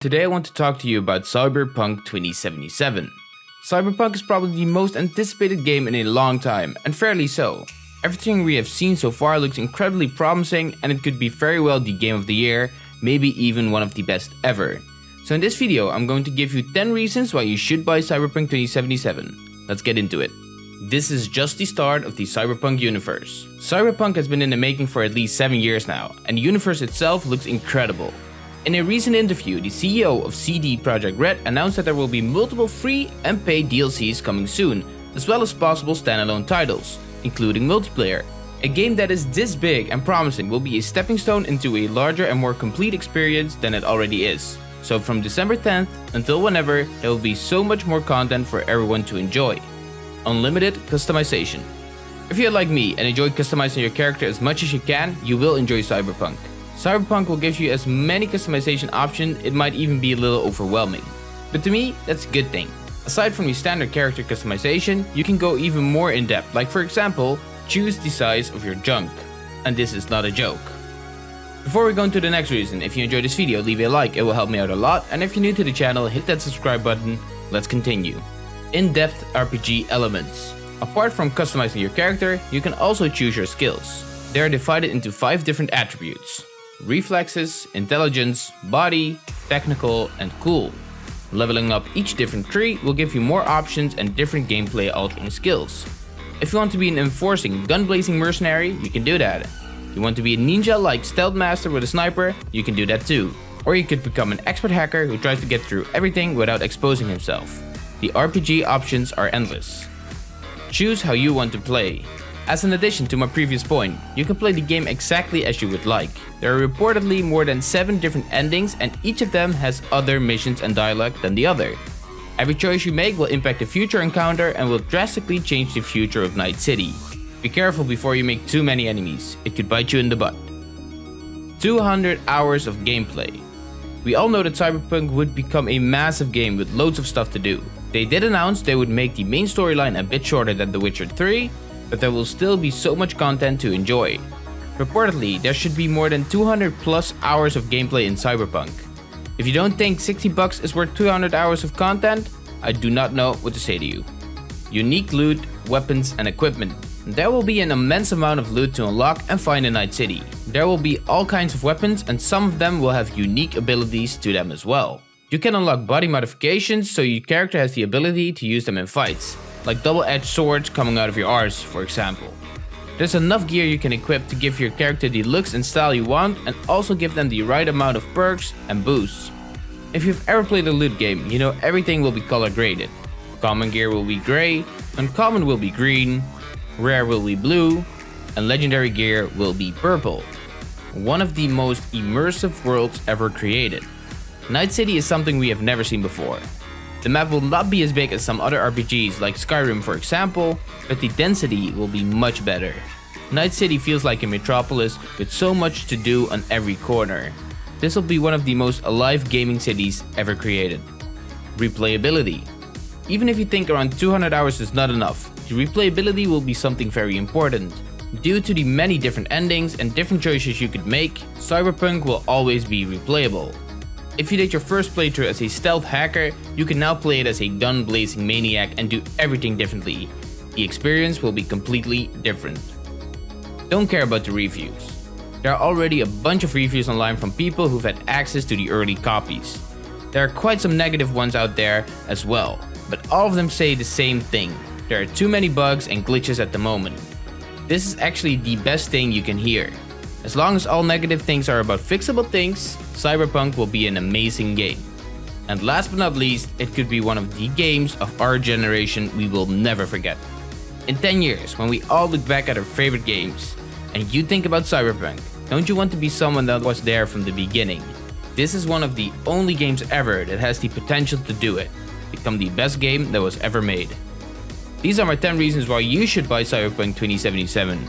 Today I want to talk to you about Cyberpunk 2077. Cyberpunk is probably the most anticipated game in a long time, and fairly so. Everything we have seen so far looks incredibly promising and it could be very well the game of the year, maybe even one of the best ever. So in this video I'm going to give you 10 reasons why you should buy Cyberpunk 2077. Let's get into it. This is just the start of the Cyberpunk universe. Cyberpunk has been in the making for at least 7 years now, and the universe itself looks incredible. In a recent interview, the CEO of CD Projekt Red announced that there will be multiple free and paid DLCs coming soon, as well as possible standalone titles, including multiplayer. A game that is this big and promising will be a stepping stone into a larger and more complete experience than it already is. So from December 10th until whenever, there will be so much more content for everyone to enjoy unlimited customization. If you're like me and enjoy customizing your character as much as you can, you will enjoy Cyberpunk. Cyberpunk will give you as many customization options, it might even be a little overwhelming. But to me, that's a good thing. Aside from the standard character customization, you can go even more in depth, like for example, choose the size of your junk. And this is not a joke. Before we go into the next reason, if you enjoyed this video, leave a like, it will help me out a lot, and if you're new to the channel, hit that subscribe button. Let's continue in-depth RPG elements. Apart from customizing your character, you can also choose your skills. They are divided into 5 different attributes. Reflexes, Intelligence, Body, Technical, and Cool. Leveling up each different tree will give you more options and different gameplay altering skills. If you want to be an enforcing, gun-blazing mercenary, you can do that. You want to be a ninja like stealth master with a sniper, you can do that too. Or you could become an expert hacker who tries to get through everything without exposing himself. The RPG options are endless. Choose how you want to play. As an addition to my previous point, you can play the game exactly as you would like. There are reportedly more than 7 different endings and each of them has other missions and dialogue than the other. Every choice you make will impact the future encounter and will drastically change the future of Night City. Be careful before you make too many enemies, it could bite you in the butt. 200 hours of gameplay. We all know that Cyberpunk would become a massive game with loads of stuff to do. They did announce they would make the main storyline a bit shorter than The Witcher 3, but there will still be so much content to enjoy. Reportedly, there should be more than 200 plus hours of gameplay in Cyberpunk. If you don't think 60 bucks is worth 200 hours of content, I do not know what to say to you. Unique loot, weapons and equipment. There will be an immense amount of loot to unlock and find in Night City. There will be all kinds of weapons and some of them will have unique abilities to them as well. You can unlock body modifications so your character has the ability to use them in fights, like double-edged swords coming out of your arse for example. There's enough gear you can equip to give your character the looks and style you want and also give them the right amount of perks and boosts. If you've ever played a loot game, you know everything will be color graded. Common gear will be grey, uncommon will be green, rare will be blue, and legendary gear will be purple. One of the most immersive worlds ever created. Night City is something we have never seen before. The map will not be as big as some other RPGs like Skyrim for example, but the density will be much better. Night City feels like a metropolis with so much to do on every corner. This will be one of the most alive gaming cities ever created. Replayability. Even if you think around 200 hours is not enough, the replayability will be something very important. Due to the many different endings and different choices you could make, Cyberpunk will always be replayable. If you did your first playthrough as a stealth hacker, you can now play it as a gun blazing maniac and do everything differently. The experience will be completely different. Don't care about the reviews. There are already a bunch of reviews online from people who've had access to the early copies. There are quite some negative ones out there as well, but all of them say the same thing. There are too many bugs and glitches at the moment. This is actually the best thing you can hear. As long as all negative things are about fixable things, Cyberpunk will be an amazing game. And last but not least, it could be one of the games of our generation we will never forget. In 10 years, when we all look back at our favorite games, and you think about Cyberpunk, don't you want to be someone that was there from the beginning? This is one of the only games ever that has the potential to do it, become the best game that was ever made. These are my 10 reasons why you should buy Cyberpunk 2077.